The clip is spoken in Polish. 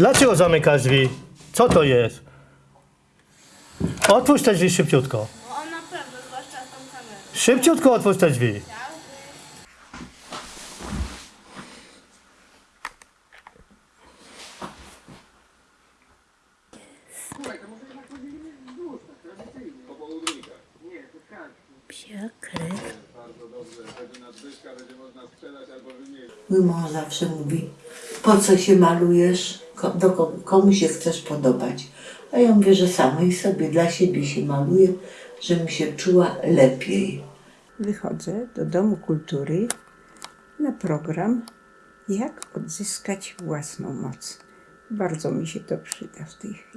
Dlaczego zamykasz drzwi? Co to jest? Otwórz te drzwi szybciutko. No on naprawdę, zwłaszcza z tą kamerą. Szybciutko otwórz te drzwi. Psia krew. Mój mąż zawsze mówi, po co się malujesz, do komu się chcesz podobać. A ja mówię, że samej sobie dla siebie się maluję, żebym się czuła lepiej. Wychodzę do Domu Kultury na program Jak odzyskać własną moc. Bardzo mi się to przyda w tej chwili.